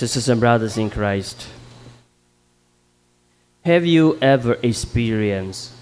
Sisters and brothers in Christ, have you ever experienced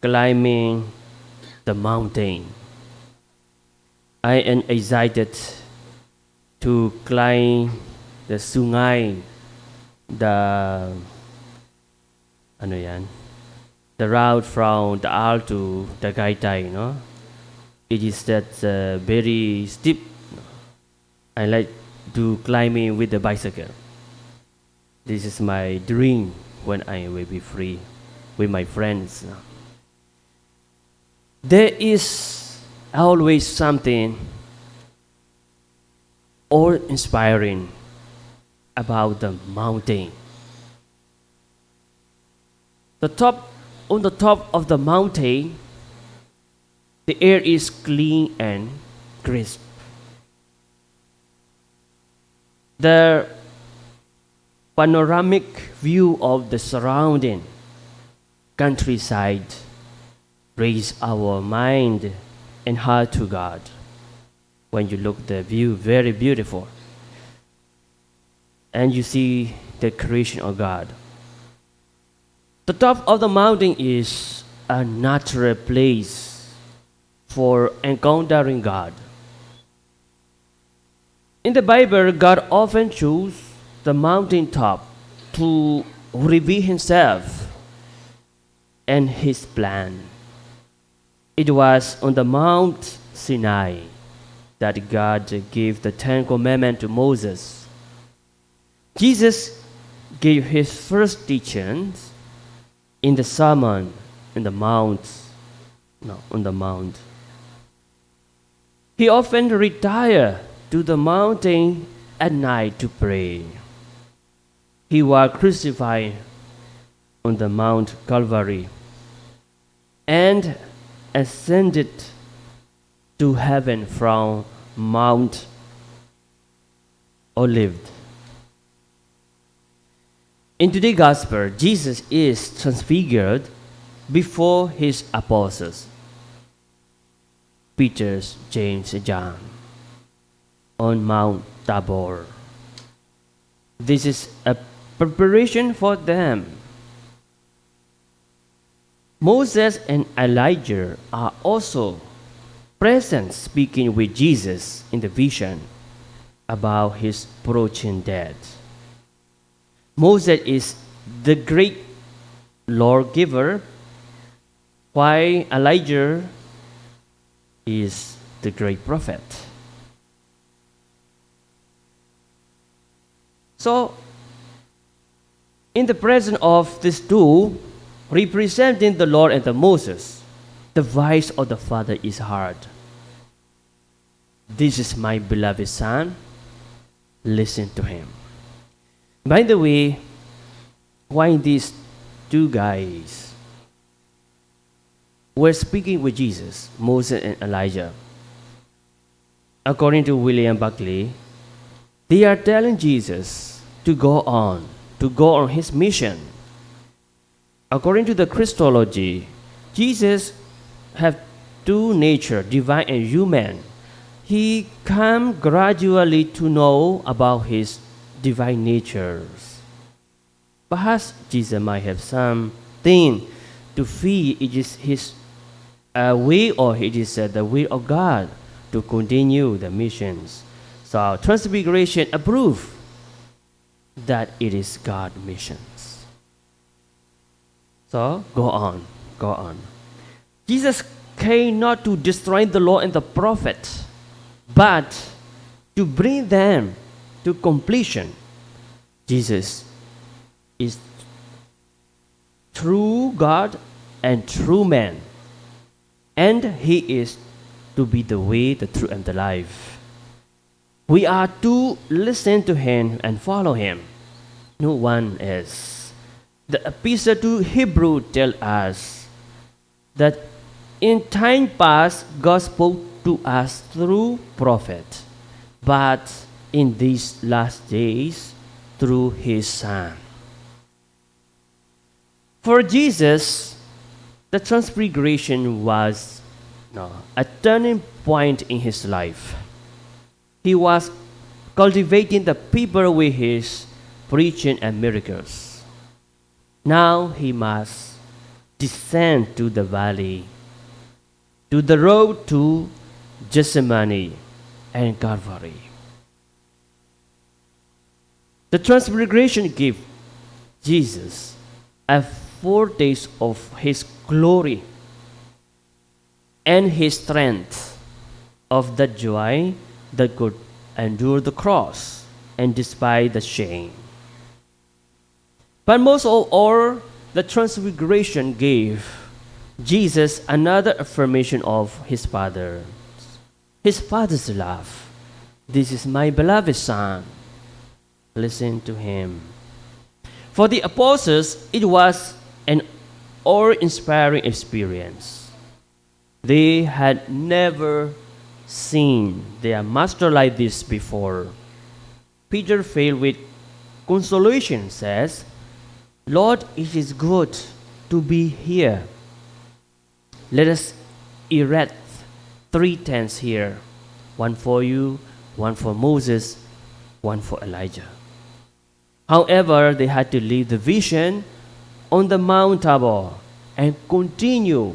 climbing the mountain? I am excited to climb the Sungai, the ano yan, the route from the Al to the Gaitai, no? It is that uh, very steep. I like to climbing with the bicycle. This is my dream when I will be free with my friends. There is always something or inspiring about the mountain. The top on the top of the mountain the air is clean and crisp. The panoramic view of the surrounding countryside raise our mind and heart to God. When you look the view, very beautiful. And you see the creation of God. The top of the mountain is a natural place for encountering God. In the Bible, God often chose the mountaintop to reveal Himself and His plan. It was on the Mount Sinai that God gave the Ten Commandments to Moses. Jesus gave His first teachings in the sermon in the mount, no, on the mount. He often retired to the mountain at night to pray. He was crucified on the Mount Calvary and ascended to heaven from Mount Olive. In today's gospel, Jesus is transfigured before his apostles, Peter, James, and John, on Mount Tabor. This is a preparation for them. Moses and Elijah are also present speaking with Jesus in the vision about his approaching death. Moses is the great lawgiver, while Elijah is the great prophet. So, in the presence of these two, representing the Lord and the Moses, the voice of the Father is heard. This is my beloved Son, listen to him. By the way, why these two guys were speaking with Jesus, Moses and Elijah? According to William Barclay, they are telling Jesus to go on, to go on his mission. According to the Christology, Jesus have two nature, divine and human. He come gradually to know about his divine natures. Perhaps Jesus might have something to feel it is his uh, way or it is uh, the will of God to continue the missions. So Transfiguration approve that it is God missions. So go on, go on. Jesus came not to destroy the law and the prophet, but to bring them to completion. Jesus is true God and true man, and He is to be the way, the truth, and the life. We are to listen to Him and follow Him. No one is. The epistle to Hebrew tell us that in time past God spoke to us through prophet, but in these last days through his son. For Jesus, the transfiguration was no, a turning point in his life. He was cultivating the people with his preaching and miracles. Now he must descend to the valley, to the road to Gethsemane and Calvary. The transfiguration gave Jesus a four days of his glory and his strength of the joy that could endure the cross and despite the shame. But most of all, the transfiguration gave Jesus another affirmation of his Father, his Father's love. This is my beloved Son. Listen to him. For the apostles, it was an awe inspiring experience. They had never seen their master like this before. Peter, filled with consolation, says, Lord, it is good to be here. Let us erect three tents here one for you, one for Moses, one for Elijah. However, they had to leave the vision on the Mount Tabor and continue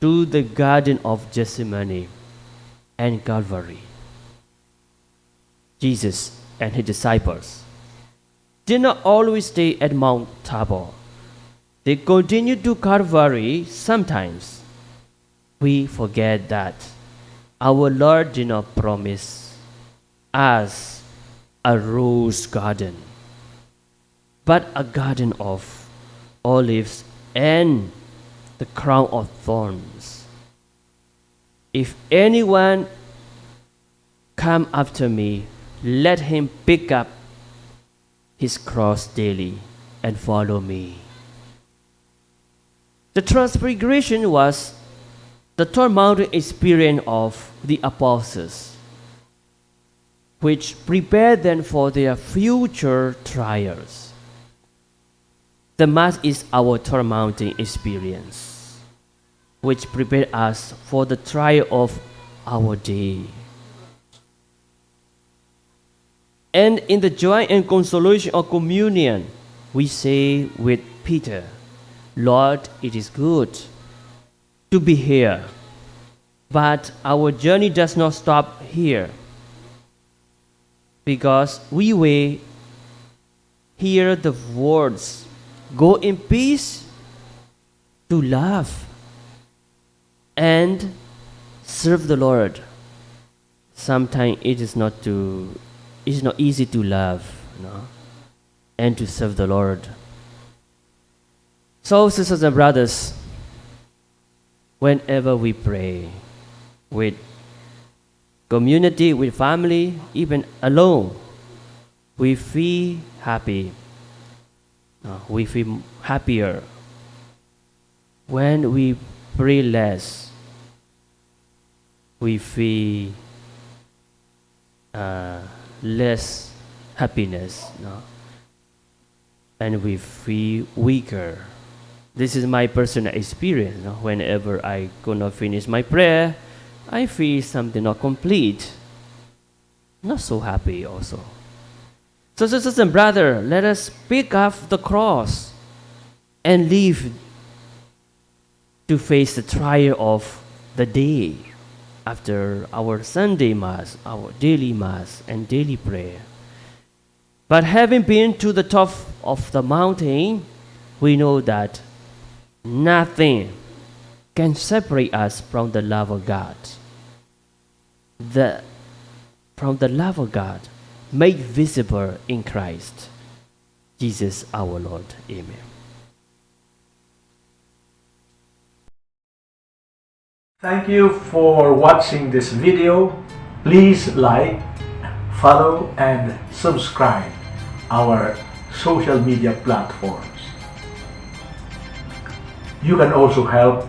to the Garden of Gethsemane and Calvary. Jesus and his disciples did not always stay at Mount Tabor. They continued to Calvary sometimes. We forget that our Lord did not promise us a rose garden, but a garden of olives and the crown of thorns. If anyone come after me, let him pick up his cross daily and follow me. The transfiguration was the mountain experience of the apostles, which prepared them for their future trials. The Mass is our tormenting experience, which prepare us for the trial of our day. And in the joy and consolation of communion, we say with Peter, Lord, it is good to be here, but our journey does not stop here because we will hear the words go in peace to love and serve the Lord. Sometimes it is not to it's not easy to love you know, and to serve the Lord. So, sisters and brothers, whenever we pray with community, with family, even alone, we feel happy. Uh, we feel happier when we pray less. We feel uh, less happiness, no? and we feel weaker. This is my personal experience. No? Whenever I could not finish my prayer, I feel something not complete. Not so happy also. So, sisters and brother, let us pick up the cross and live to face the trial of the day after our Sunday Mass, our daily Mass, and daily prayer. But having been to the top of the mountain, we know that nothing can separate us from the love of God. The, from the love of God made visible in Christ, Jesus our Lord. Amen. Thank you for watching this video. Please like, follow and subscribe our social media platforms. You can also help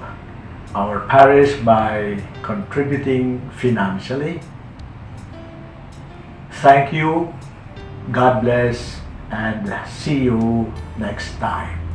our parish by contributing financially. Thank you, God bless, and see you next time.